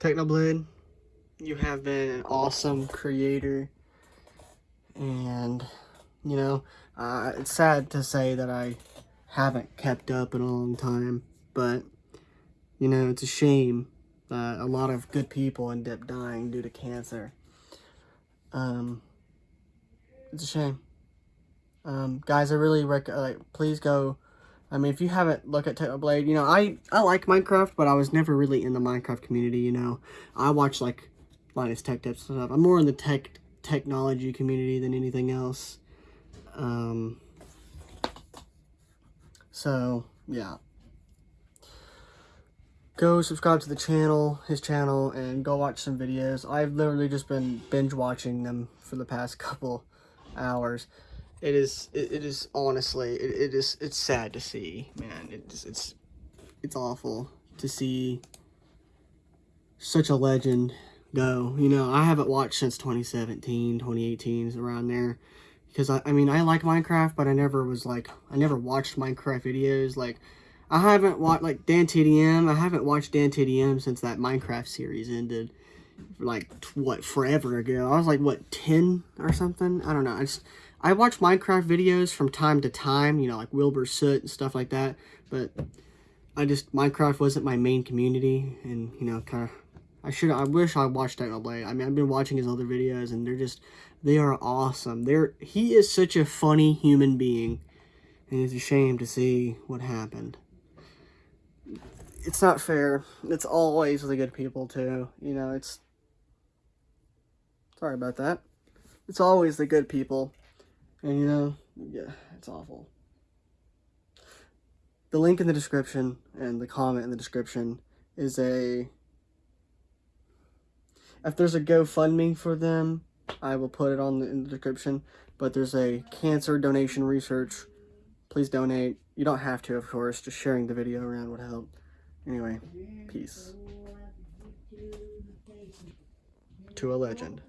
Technoblade, you have been an awesome creator. And, you know, uh, it's sad to say that I haven't kept up in a long time. But, you know, it's a shame that a lot of good people end up dying due to cancer. Um, it's a shame. Um, guys, I really recommend, like, please go I mean, if you haven't looked at Technoblade, you know, I, I like Minecraft, but I was never really in the Minecraft community, you know. I watch, like, Linus Tech Tips and stuff. I'm more in the tech technology community than anything else. Um, so, yeah. Go subscribe to the channel, his channel, and go watch some videos. I've literally just been binge watching them for the past couple hours it is it, it is honestly it, it is it's sad to see man. It's it's it's awful to see such a legend go. You know i haven't watched since 2017 2018 around there. Because I, I mean i like minecraft but i never was like i never watched minecraft videos. Like i haven't watched like Dan TDM. i haven't watched Dan TDM since that minecraft series ended like what forever ago i was like what 10 or something i don't know i just I watch Minecraft videos from time to time, you know, like Wilbur Soot and stuff like that, but I just, Minecraft wasn't my main community, and, you know, kind of, I should, I wish I watched that Technoblade. I mean, I've been watching his other videos, and they're just, they are awesome. They're, he is such a funny human being, and it's a shame to see what happened. It's not fair. It's always the good people, too. You know, it's, sorry about that. It's always the good people and you know, yeah, it's awful. The link in the description and the comment in the description is a... If there's a GoFundMe for them, I will put it on the, in the description. But there's a cancer donation research. Please donate. You don't have to, of course. Just sharing the video around would help. Anyway, peace. To a legend.